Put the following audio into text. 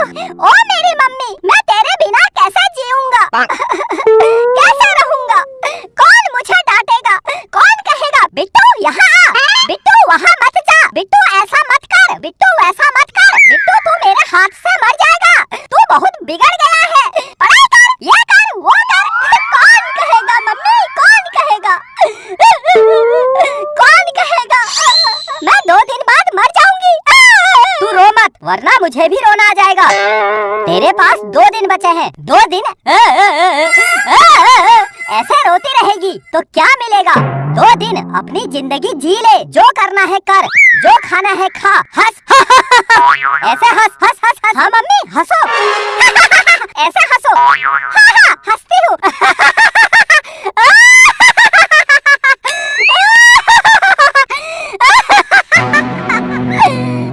ओ मेरी मम्मी मैं तेरे बिना कैसे जीऊँगा? कैसे रहूँगा? कौन मुझे डांटेगा? कौन कहेगा बिट्टू यहाँ बिट्टू वहाँ मत जा। बिट्टू ऐसा मत कर। बिट्टू ऐसा मत कर। बिट्टू तू मेरे हाथ से वरना मुझे भी रोना आ जाएगा। तेरे पास दो दिन बचे हैं। दो दिन? ऐसे रोती रहेगी तो क्या मिलेगा? दो दिन अपनी ज़िंदगी जी ले। जो करना है कर। जो खाना है खा। हंस। ऐसे हंस हंस हंस। हाँ मम्मी, हंसो।